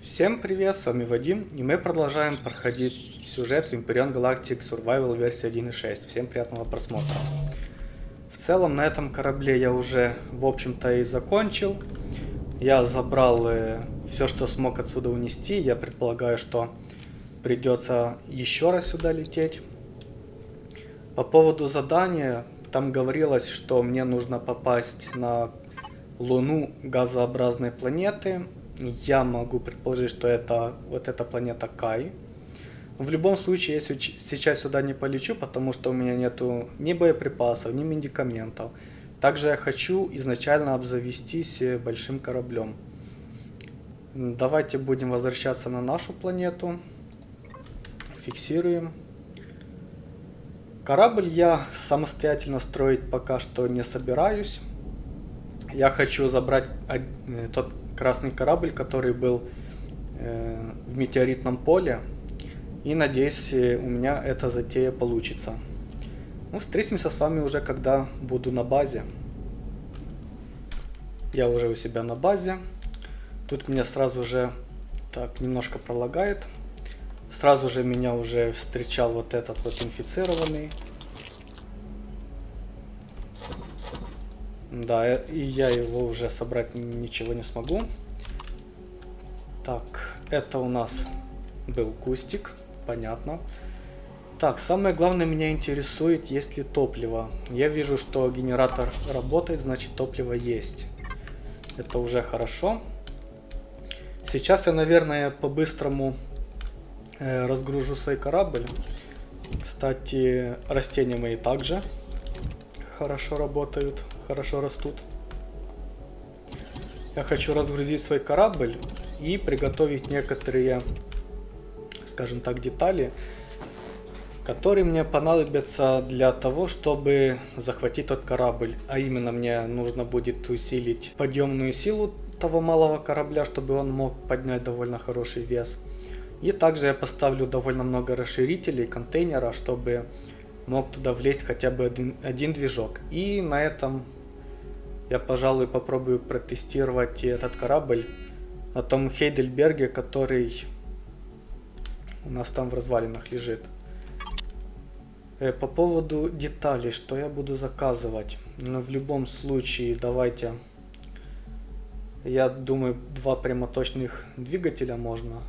Всем привет, с вами Вадим, и мы продолжаем проходить сюжет в Imperion Galactic Survival версии 1.6. Всем приятного просмотра. В целом, на этом корабле я уже, в общем-то, и закончил. Я забрал э, все, что смог отсюда унести. Я предполагаю, что придется еще раз сюда лететь. По поводу задания, там говорилось, что мне нужно попасть на Луну газообразной планеты я могу предположить, что это вот эта планета Кай. В любом случае, я сейчас сюда не полечу, потому что у меня нету ни боеприпасов, ни медикаментов. Также я хочу изначально обзавестись э, большим кораблем. Давайте будем возвращаться на нашу планету. Фиксируем. Корабль я самостоятельно строить пока что не собираюсь. Я хочу забрать э, тот красный корабль, который был э, в метеоритном поле. И надеюсь, э, у меня эта затея получится. Ну, встретимся с вами уже, когда буду на базе. Я уже у себя на базе. Тут меня сразу же так немножко пролагает. Сразу же меня уже встречал вот этот вот инфицированный. Да, и я его уже собрать ничего не смогу. Так, это у нас был кустик, понятно. Так, самое главное меня интересует, есть ли топливо. Я вижу, что генератор работает, значит топливо есть. Это уже хорошо. Сейчас я, наверное, по-быстрому э, разгружу свой корабль. Кстати, растения мои также хорошо работают хорошо растут. Я хочу разгрузить свой корабль и приготовить некоторые, скажем так, детали, которые мне понадобятся для того, чтобы захватить тот корабль. А именно мне нужно будет усилить подъемную силу того малого корабля, чтобы он мог поднять довольно хороший вес. И также я поставлю довольно много расширителей контейнера, чтобы мог туда влезть хотя бы один, один движок. И на этом я, пожалуй, попробую протестировать этот корабль на том Хейдельберге, который у нас там в развалинах лежит. Э, по поводу деталей, что я буду заказывать. Но ну, в любом случае, давайте... Я думаю, два прямоточных двигателя можно.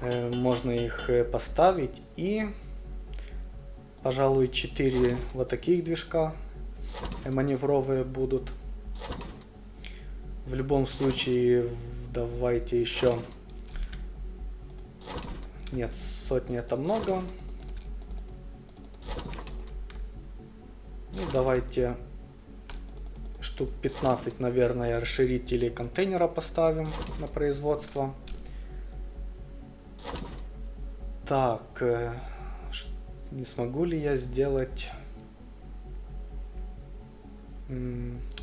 Э, можно их э, поставить. И, пожалуй, 4 вот таких движка маневровые будут. В любом случае, давайте еще... Нет, сотни это много. Ну, давайте штук 15, наверное, расширителей контейнера поставим на производство. Так, э, не смогу ли я сделать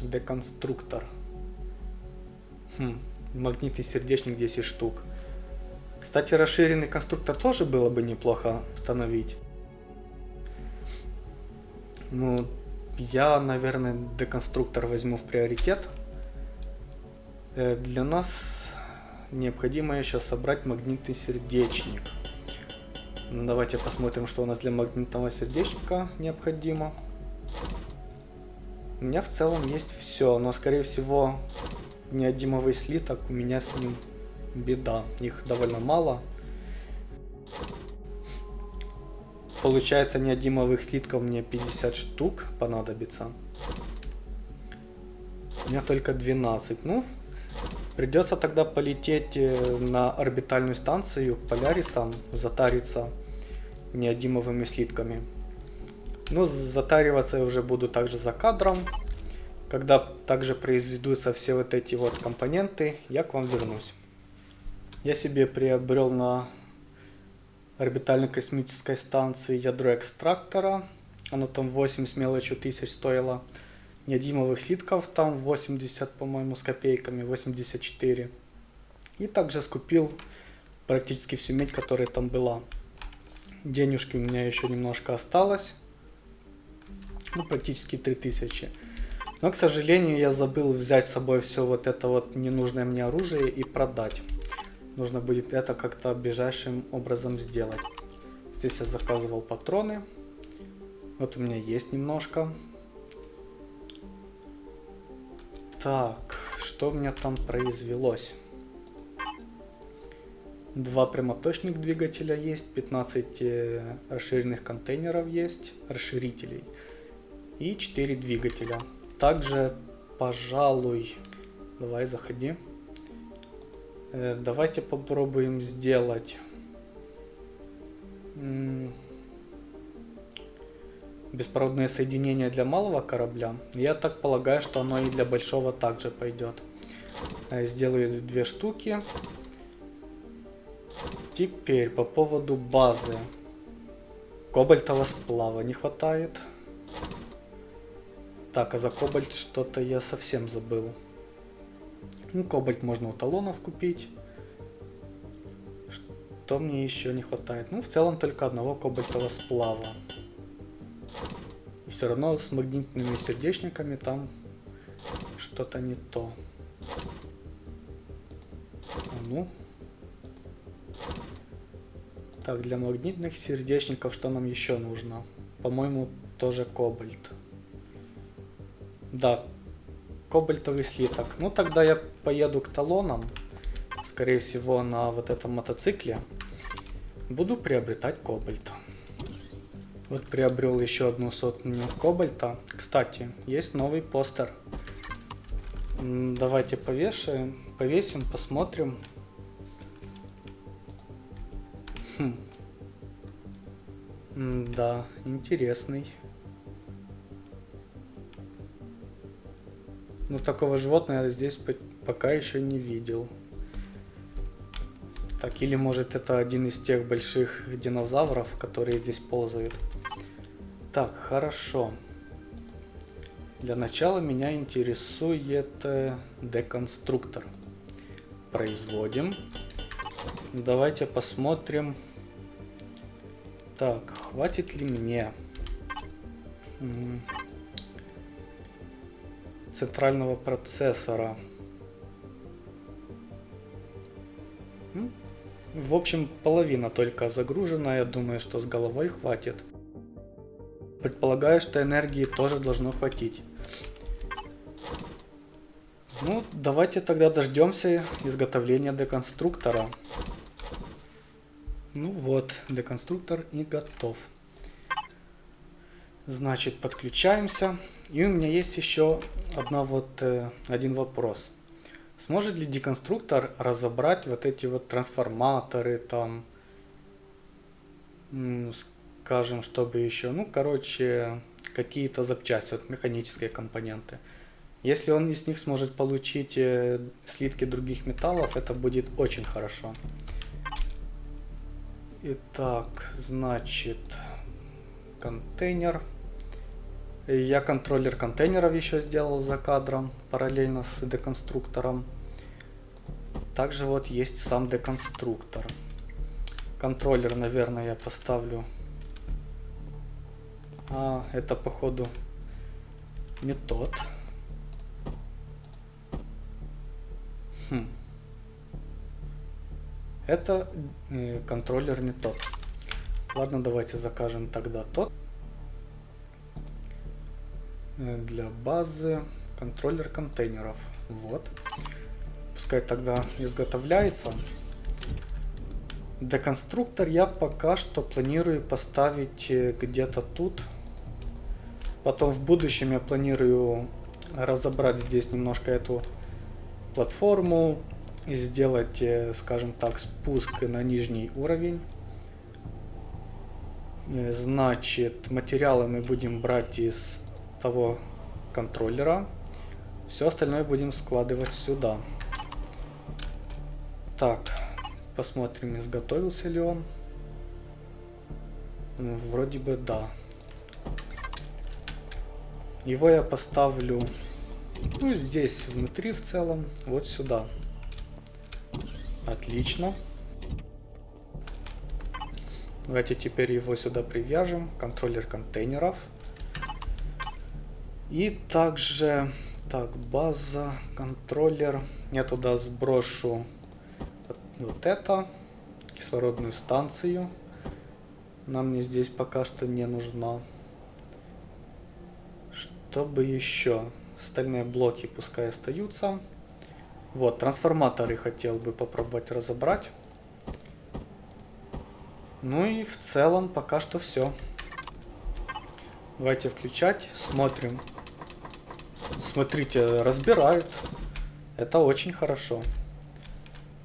Деконструктор. Хм, магнитный сердечник 10 штук. Кстати, расширенный конструктор тоже было бы неплохо установить. Ну, я, наверное, деконструктор возьму в приоритет. Э, для нас необходимо еще собрать магнитный сердечник. Ну, давайте посмотрим, что у нас для магнитного сердечника необходимо. У меня в целом есть все, но скорее всего неодимовый слиток, у меня с ним беда. Их довольно мало. Получается неодимовых слитков мне 50 штук понадобится. У меня только 12. Ну, придется тогда полететь э, на орбитальную станцию к Полярисам, затариться неодимовыми слитками. Но затариваться я уже буду также за кадром. Когда также произведутся все вот эти вот компоненты, я к вам вернусь. Я себе приобрел на орбитальной космической станции ядро экстрактора. Оно там 8 с мелочью тысяч стоило. Неодимовых слитков там 80, по-моему, с копейками, 84. И также скупил практически всю медь, которая там была. Денежки у меня еще немножко осталось ну, практически 3000. Но, к сожалению, я забыл взять с собой все вот это вот ненужное мне оружие и продать. Нужно будет это как-то ближайшим образом сделать. Здесь я заказывал патроны. Вот у меня есть немножко. Так, что у меня там произвелось? Два прямоточных двигателя есть, 15 э, расширенных контейнеров есть, расширителей. И 4 двигателя. Также, пожалуй, давай заходи. Э, давайте попробуем сделать... Беспроводное соединение для малого корабля. Я так полагаю, что оно и для большого также пойдет. Э, сделаю две штуки. Теперь по поводу базы. Кобальтового сплава не хватает. Так, а за кобальт что-то я совсем забыл. Ну, кобальт можно у талонов купить. Что мне еще не хватает? Ну, в целом только одного кобальтового сплава. И все равно с магнитными сердечниками там что-то не то. А ну. Так, для магнитных сердечников что нам еще нужно? По-моему, тоже кобальт. Да, кобальтовый слиток. Ну, тогда я поеду к талонам. Скорее всего, на вот этом мотоцикле. Буду приобретать кобальт. Вот приобрел еще одну сотню кобальта. Кстати, есть новый постер. Давайте повешаем, повесим, посмотрим. Хм. Да, интересный. Но такого животного я здесь пока еще не видел. Так, или может это один из тех больших динозавров, которые здесь ползают. Так, хорошо. Для начала меня интересует э, деконструктор. Производим. Давайте посмотрим. Так, хватит ли мне центрального процессора? В общем, половина только загружена. Я думаю, что с головой хватит. Предполагаю, что энергии тоже должно хватить. Ну, давайте тогда дождемся изготовления деконструктора. Ну вот, деконструктор и готов. Значит, подключаемся. И у меня есть еще одна вот, э, один вопрос. Сможет ли деконструктор разобрать вот эти вот трансформаторы, там, скажем, чтобы еще, ну, короче, какие-то запчасти, вот механические компоненты. Если он из них сможет получить э, слитки других металлов, это будет очень хорошо. Итак, значит, контейнер. Я контроллер контейнеров еще сделал за кадром, параллельно с деконструктором. Также вот есть сам деконструктор. Контроллер, наверное, я поставлю а, это походу не тот. Хм. Это э, контроллер не тот. Ладно, давайте закажем тогда тот. Э, для базы контроллер контейнеров. Вот. Пускай тогда изготовляется. Деконструктор я пока что планирую поставить э, где-то тут. Потом в будущем я планирую разобрать здесь немножко эту платформу и сделать, э, скажем так, спуск на нижний уровень. Значит, материалы мы будем брать из того контроллера. Все остальное будем складывать сюда. Так, посмотрим, изготовился ли он. Вроде бы да. Его я поставлю, ну, здесь внутри в целом, вот сюда. Отлично. Давайте теперь его сюда привяжем. Контроллер контейнеров. И также, так, база, контроллер. Я туда сброшу вот, это, кислородную станцию. Она мне здесь пока что не нужна. Чтобы еще? Стальные блоки пускай остаются. Вот, трансформаторы хотел бы попробовать разобрать. Ну и в целом пока что все. Давайте включать, смотрим. Смотрите, разбирают. Это очень хорошо.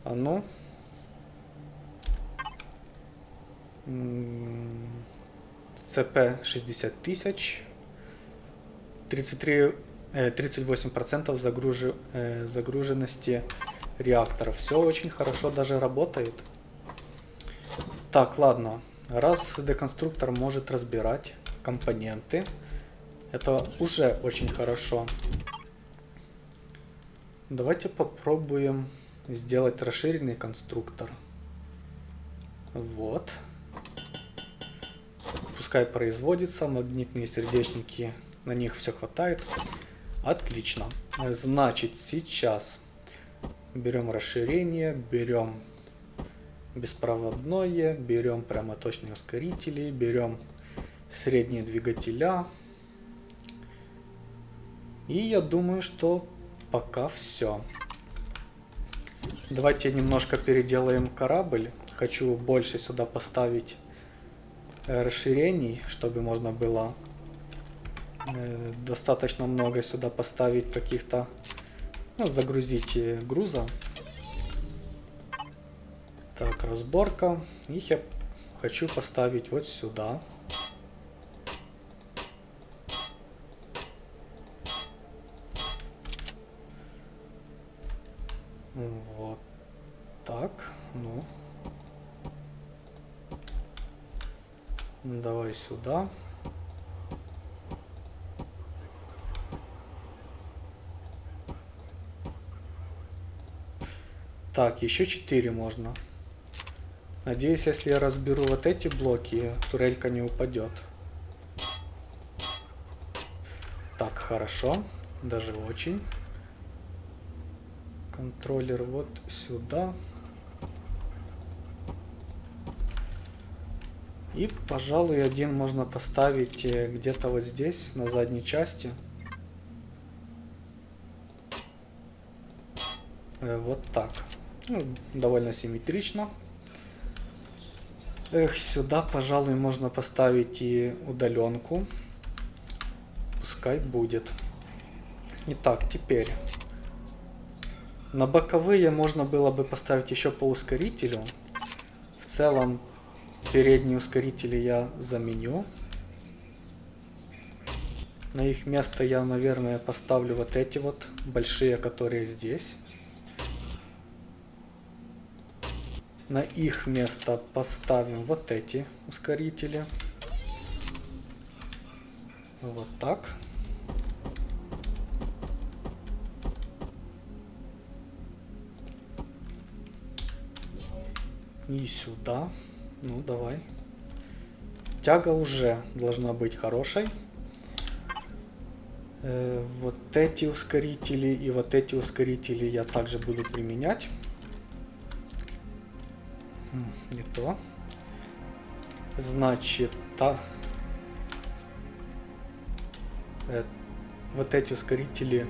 А ну. ЦП 60 тысяч. 33, э, 38% загружи, э, загруженности реакторов. Все очень хорошо даже работает. Так, ладно. Раз деконструктор может разбирать компоненты, это уже очень хорошо. Давайте попробуем сделать расширенный конструктор. Вот. Пускай производится, магнитные сердечники, на них все хватает. Отлично. Значит, сейчас берем расширение, берем беспроводное, берем прямоточные ускорители, берем средние двигателя. И я думаю, что пока все. Давайте немножко переделаем корабль. Хочу больше сюда поставить э, расширений, чтобы можно было э, достаточно много сюда поставить каких-то, ну, загрузить э, груза. Так, разборка. Их я хочу поставить вот сюда. Вот Давай сюда. Так, еще 4 можно. Надеюсь, если я разберу вот эти блоки, турелька не упадет. Так, хорошо. Даже очень. Контроллер вот сюда. И, пожалуй, один можно поставить э, где-то вот здесь, на задней части. Э, вот так. Ну, довольно симметрично. Эх, сюда, пожалуй, можно поставить и удаленку. Пускай будет. Итак, теперь. На боковые можно было бы поставить еще по ускорителю. В целом, передние ускорители я заменю. На их место я, наверное, поставлю вот эти вот большие, которые здесь. На их место поставим вот эти ускорители. Вот так. И сюда. Ну, давай. Тяга уже должна быть хорошей. Э, вот эти ускорители и вот эти ускорители я также буду применять не то. Значит, та... Э, вот эти ускорители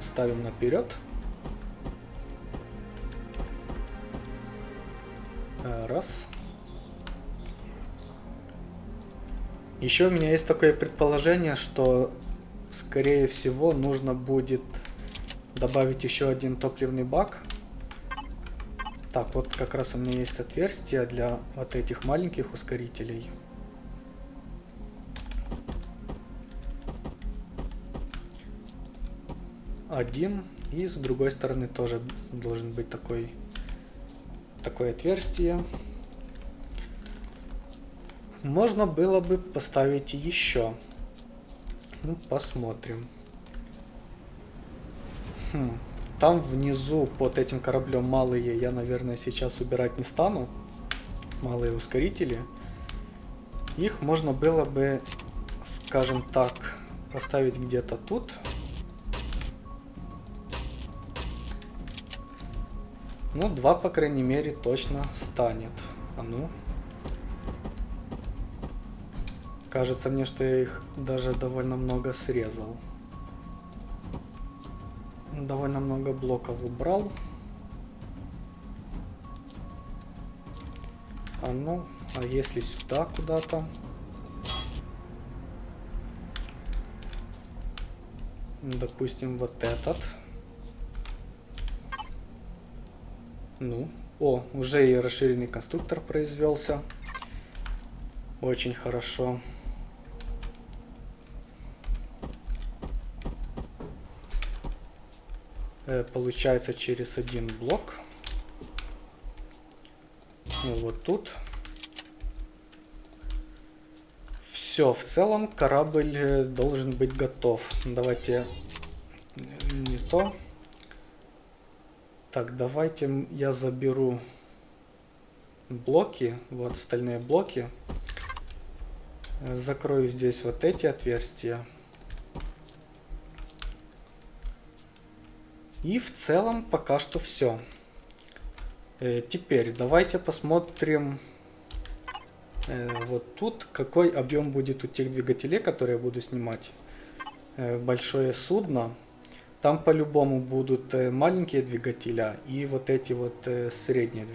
ставим наперед. Э, раз. Еще у меня есть такое предположение, что скорее всего нужно будет добавить еще один топливный бак так, вот как раз у меня есть отверстие для вот этих маленьких ускорителей. Один. И с другой стороны тоже должен быть такой, такое отверстие. Можно было бы поставить еще. Ну, посмотрим. Хм. Там внизу под этим кораблем малые я, наверное, сейчас убирать не стану. Малые ускорители. Их можно было бы, скажем так, поставить где-то тут. Ну, два, по крайней мере, точно станет. А ну. Кажется мне, что я их даже довольно много срезал. Довольно много блоков убрал. А ну, а если сюда куда-то? Допустим, вот этот. Ну, о, уже и расширенный конструктор произвелся. Очень хорошо. Э, получается через один блок. Ну, вот тут. Все, в целом корабль э, должен быть готов. Давайте не то. Так, давайте я заберу блоки, вот стальные блоки. Закрою здесь вот эти отверстия. И в целом пока что все. Э, теперь давайте посмотрим э, вот тут, какой объем будет у тех двигателей, которые я буду снимать. Э, большое судно. Там по-любому будут э, маленькие двигателя и вот эти вот э, средние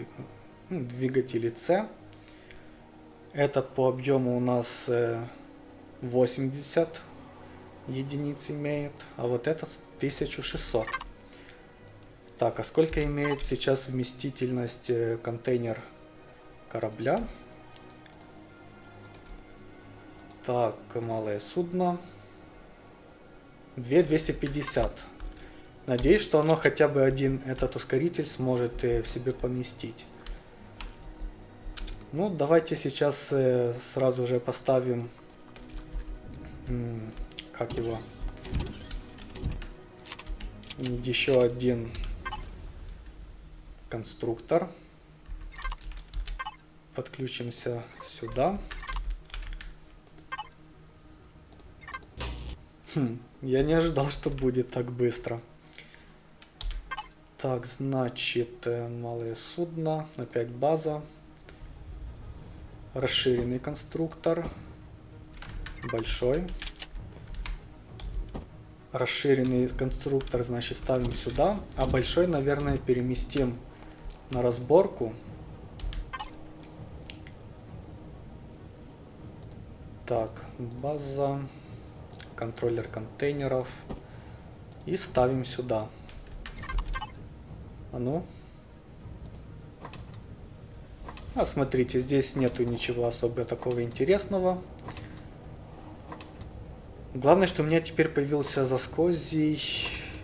ну, двигатели C. Этот по объему у нас 80 э, единиц имеет, а вот этот 1600. Так, а сколько имеет сейчас вместительность контейнер корабля? Так, малое судно. 2250. Надеюсь, что оно хотя бы один этот ускоритель сможет э, в себе поместить. Ну, давайте сейчас э, сразу же поставим, как его, еще один конструктор. Подключимся сюда. Хм, я не ожидал, что будет так быстро. Так, значит, э, малое судно, опять база. Расширенный конструктор. Большой. Расширенный конструктор, значит, ставим сюда. А большой, наверное, переместим на разборку. Так, база, контроллер контейнеров. И ставим сюда. А ну. А смотрите, здесь нету ничего особо такого интересного. Главное, что у меня теперь появился заскозий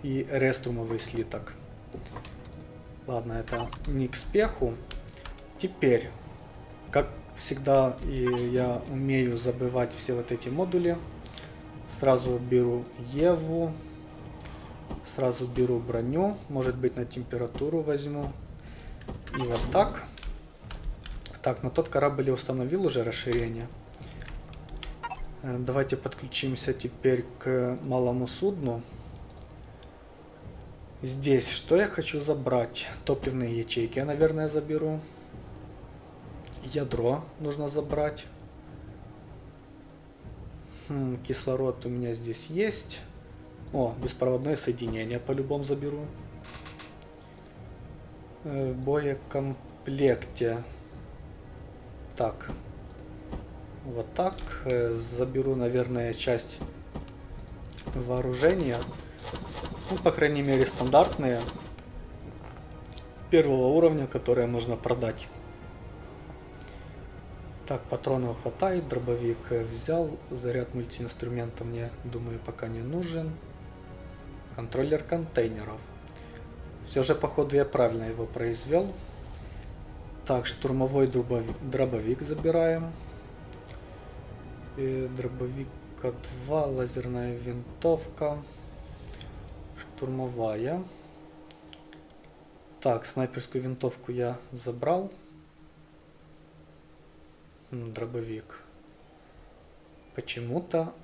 и реструмовый слиток. Ладно, это не к спеху. Теперь, как всегда, и я умею забывать все вот эти модули. Сразу беру Еву. Сразу беру броню, может быть на температуру возьму. И вот так. Так, на тот корабль я установил уже расширение. Э, давайте подключимся теперь к малому судну. Здесь что я хочу забрать? Топливные ячейки я, наверное, заберу. Ядро нужно забрать. Хм, кислород у меня здесь есть. О, беспроводное соединение по-любому заберу. Э, в боекомплекте. Так. Вот так. Э, заберу, наверное, часть вооружения. Ну, по крайней мере, стандартные. Первого уровня, которые можно продать. Так, патронов хватает, дробовик взял, заряд мультиинструмента мне, думаю, пока не нужен контроллер контейнеров. Все же, походу, я правильно его произвел. Так, штурмовой дробовик, дробовик забираем. И дробовика 2, лазерная винтовка. Штурмовая. Так, снайперскую винтовку я забрал. Дробовик. Почему-то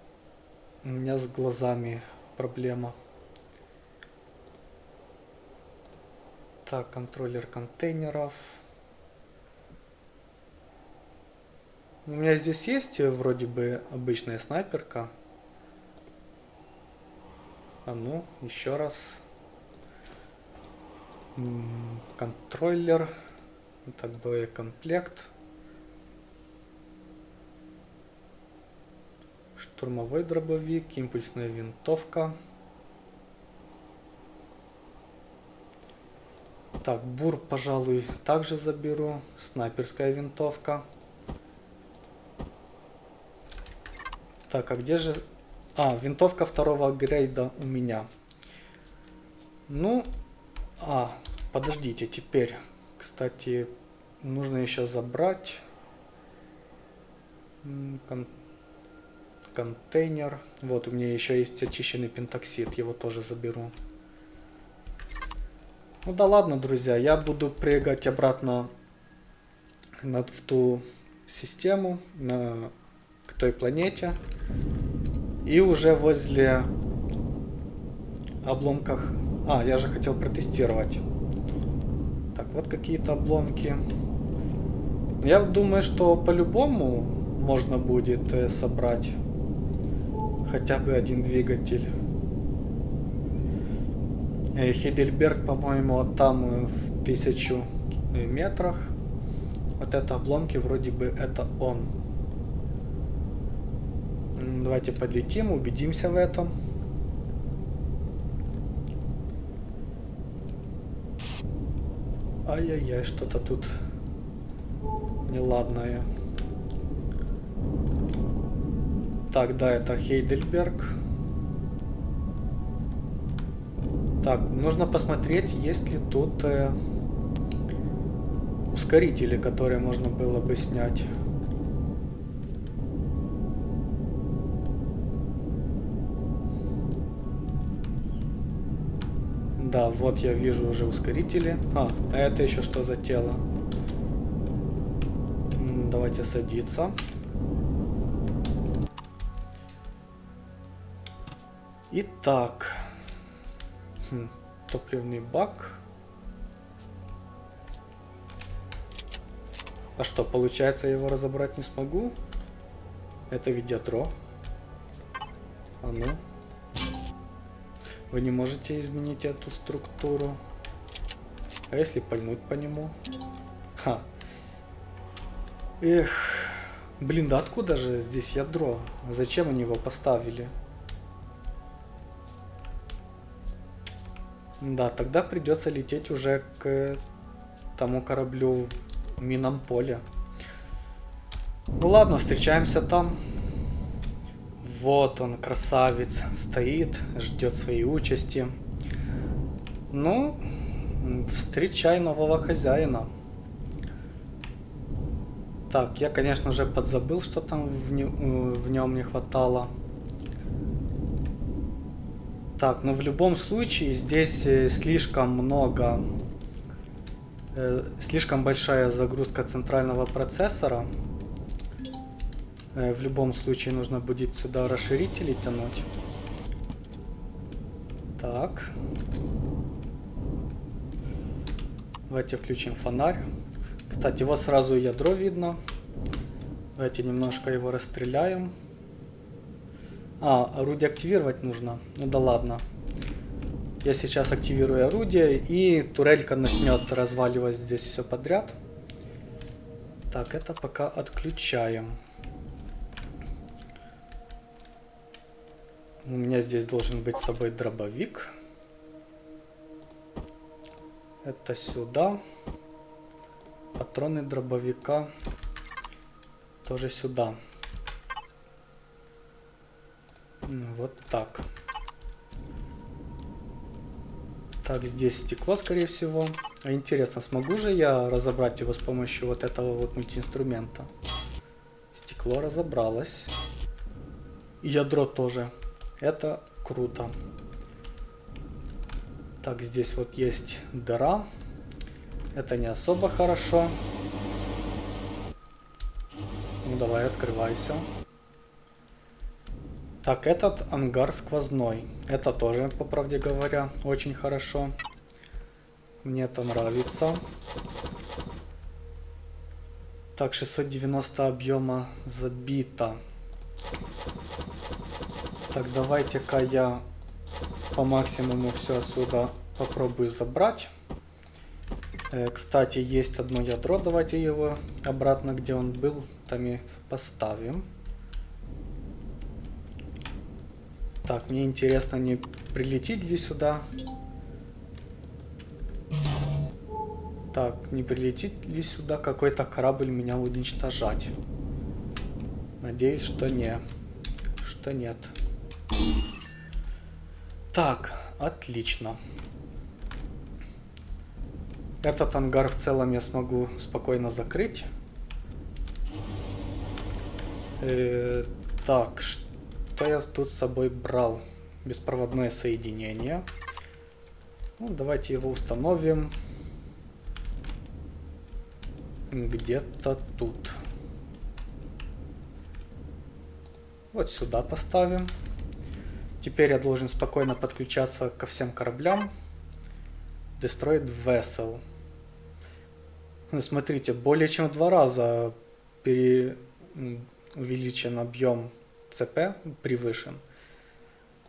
У меня с глазами проблема. Так, контроллер контейнеров. У меня здесь есть э, вроде бы обычная снайперка. А ну, еще раз. Контроллер. Так, боекомплект. Штурмовой дробовик, импульсная винтовка. Так, бур, пожалуй, также заберу. Снайперская винтовка. Так, а где же... А, винтовка второго грейда у меня. Ну, а, подождите, теперь, кстати, нужно еще забрать кон контейнер. Вот, у меня еще есть очищенный пентоксид, его тоже заберу. Ну да ладно, друзья, я буду прыгать обратно на, в ту систему, на, к той планете. И уже возле обломках... А, я же хотел протестировать. Так, вот какие-то обломки. Я думаю, что по-любому можно будет э, собрать хотя бы один двигатель. Э, Хейдельберг, по-моему, там э, в тысячу метрах. Вот это обломки, вроде бы это он. Давайте подлетим, убедимся в этом. Ай-яй-яй, что-то тут неладное. Так, да, это Хейдельберг. Так, нужно посмотреть, есть ли тут э, ускорители, которые можно было бы снять. Да, вот я вижу уже ускорители. А, а это еще что за тело? Давайте садиться. Итак. Хм, топливный бак. А что, получается, я его разобрать не смогу? Это ведь ядро. А ну. Вы не можете изменить эту структуру. А если пальнуть по нему? Ха. Эх. Блин, да откуда же здесь ядро? Зачем они его поставили? Да, тогда придется лететь уже к тому кораблю в минном поле. Ну ладно, встречаемся там. Вот он, красавец, стоит, ждет своей участи. Ну, встречай нового хозяина. Так, я, конечно же, подзабыл, что там в, не, в нем не хватало. Так, но в любом случае здесь э, слишком много, э, слишком большая загрузка центрального процессора. Э, в любом случае нужно будет сюда расширители тянуть. Так. Давайте включим фонарь. Кстати, вот сразу ядро видно. Давайте немножко его расстреляем. А, орудие активировать нужно. Ну да ладно. Я сейчас активирую орудие, и турелька начнет разваливать здесь все подряд. Так, это пока отключаем. У меня здесь должен быть с собой дробовик. Это сюда. Патроны дробовика тоже сюда. Ну, вот так. Так, здесь стекло, скорее всего. А интересно, смогу же я разобрать его с помощью вот этого вот мультиинструмента? Стекло разобралось. И ядро тоже. Это круто. Так, здесь вот есть дыра. Это не особо хорошо. Ну, давай, открывайся. Так, этот ангар сквозной. Это тоже, по правде говоря, очень хорошо. Мне это нравится. Так, 690 объема забито. Так, давайте-ка я по максимуму все отсюда попробую забрать. Э, кстати, есть одно ядро, давайте его обратно, где он был, там и поставим. Так, мне интересно, не прилетит ли сюда. Так, не прилетит ли сюда какой-то корабль меня уничтожать? Надеюсь, что не. Что нет. Так, отлично. Этот ангар в целом я смогу спокойно закрыть. Э, так, что я тут с собой брал? Беспроводное соединение. Ну, давайте его установим. Где-то тут. Вот сюда поставим. Теперь я должен спокойно подключаться ко всем кораблям. Destroyed Vessel. Ну, смотрите, более чем в два раза пере... увеличен объем ЦП, превышен.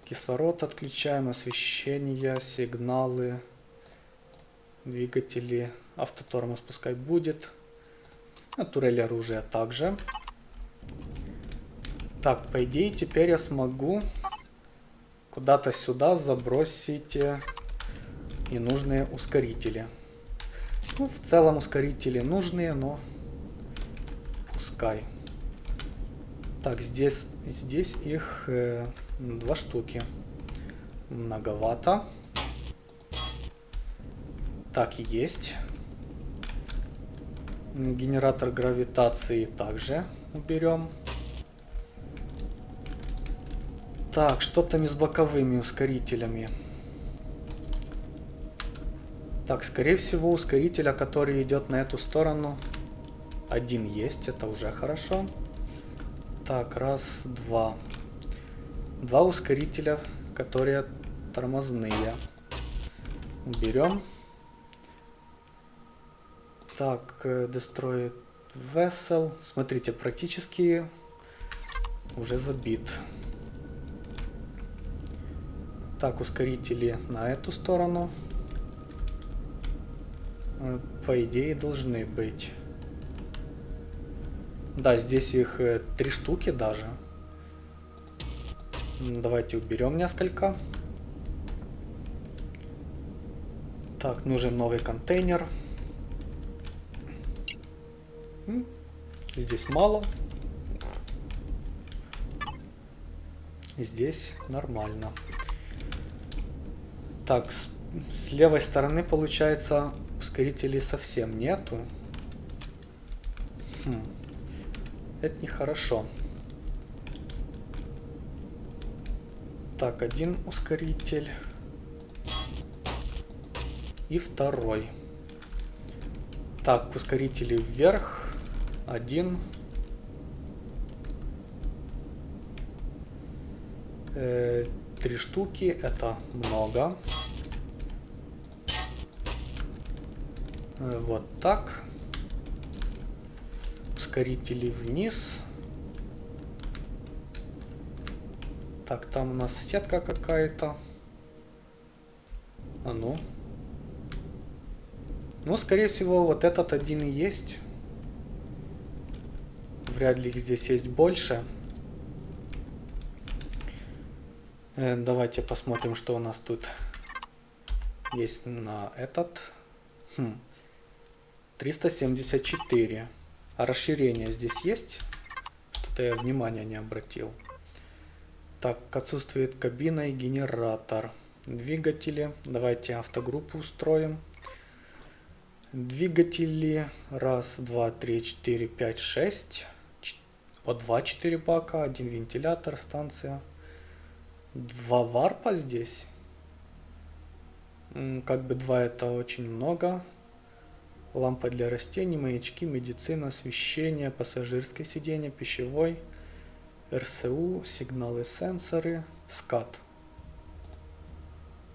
Кислород отключаем, освещение, сигналы, двигатели, автотормоз пускай будет. А турель оружия также. Так, по идее, теперь я смогу куда-то сюда забросить э, ненужные ускорители. Ну, в целом ускорители нужные, но пускай. Так, здесь, здесь их э, два штуки. Многовато. Так, есть. Генератор гравитации также уберем. Так, что там и с боковыми ускорителями? Так, скорее всего, ускорителя, который идет на эту сторону, один есть. Это уже хорошо. Так, раз, два. Два ускорителя, которые тормозные. Уберем. Так, э, Destroy Vessel. Смотрите, практически уже забит. Так, ускорители на эту сторону. Э, по идее должны быть. Да, здесь их э, три штуки даже. Давайте уберем несколько. Так, нужен новый контейнер. Здесь мало. Здесь нормально. Так, с, с левой стороны получается ускорителей совсем нету. Хм. Это нехорошо. Так, один ускоритель. И второй. Так, ускорители вверх. Один. Э, три штуки. Это много. Э, вот так. Ускорители вниз. Так, там у нас сетка какая-то. А ну. Ну, скорее всего, вот этот один и есть. Вряд ли их здесь есть больше. Э, давайте посмотрим, что у нас тут есть на этот. Хм. 374. А расширение здесь есть? Что-то я внимания не обратил. Так, отсутствует кабина и генератор. Двигатели. Давайте автогруппу устроим. Двигатели. Раз, два, три, четыре, пять, шесть. По два, четыре бака. Один вентилятор, станция. Два варпа здесь. Как бы два это очень много лампа для растений, маячки, медицина, освещение, пассажирское сиденье, пищевой, РСУ, сигналы, сенсоры, скат.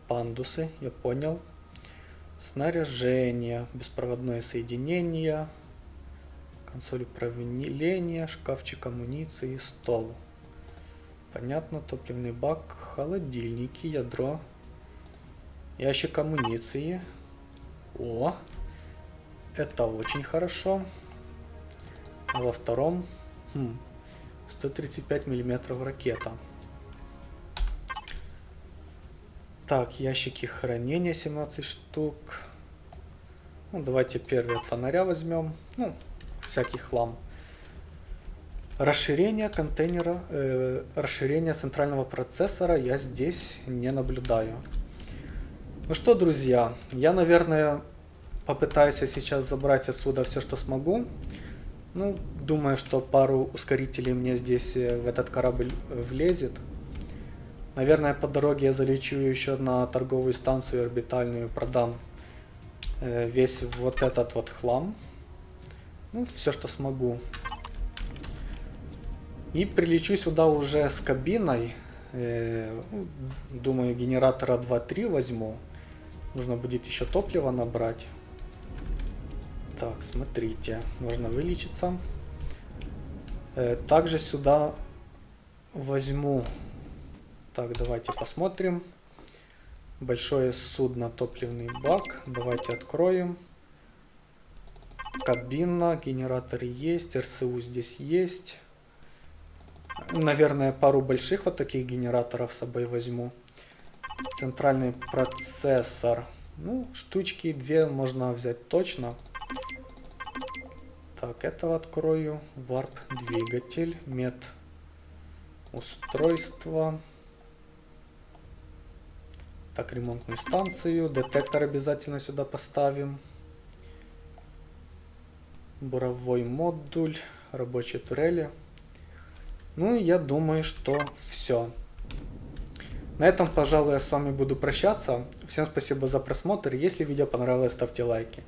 Пандусы, я понял. Снаряжение, беспроводное соединение, консоль управления, шкафчик амуниции, стол. Понятно, топливный бак, холодильники, ядро, ящик амуниции. О, это очень хорошо. А во втором хм, 135 миллиметров ракета. Так, ящики хранения 17 штук. Ну, давайте первый от фонаря возьмем. Ну, всякий хлам. Расширение контейнера, э, расширение центрального процессора я здесь не наблюдаю. Ну что, друзья, я, наверное, попытаюсь сейчас забрать отсюда все, что смогу. Ну, думаю, что пару ускорителей мне здесь э, в этот корабль э, влезет. Наверное, по дороге я залечу еще на торговую станцию орбитальную, продам э, весь вот этот вот хлам. Ну, все, что смогу. И прилечу сюда уже с кабиной. Ну, думаю, генератора 2-3 возьму. Нужно будет еще топливо набрать. Так, смотрите, можно вылечиться. Э, также сюда возьму... Так, давайте посмотрим. Большое судно, топливный бак. Давайте откроем. Кабина, генератор есть, РСУ здесь есть. Наверное, пару больших вот таких генераторов с собой возьму. Центральный процессор. Ну, штучки две можно взять точно. Так, этого открою. Варп двигатель, мед устройство. Так, ремонтную станцию. Детектор обязательно сюда поставим. Буровой модуль, рабочие турели. Ну и я думаю, что все. На этом, пожалуй, я с вами буду прощаться. Всем спасибо за просмотр. Если видео понравилось, ставьте лайки.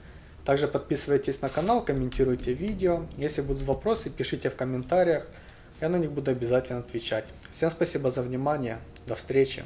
Также подписывайтесь на канал, комментируйте видео. Если будут вопросы, пишите в комментариях. Я на них буду обязательно отвечать. Всем спасибо за внимание. До встречи.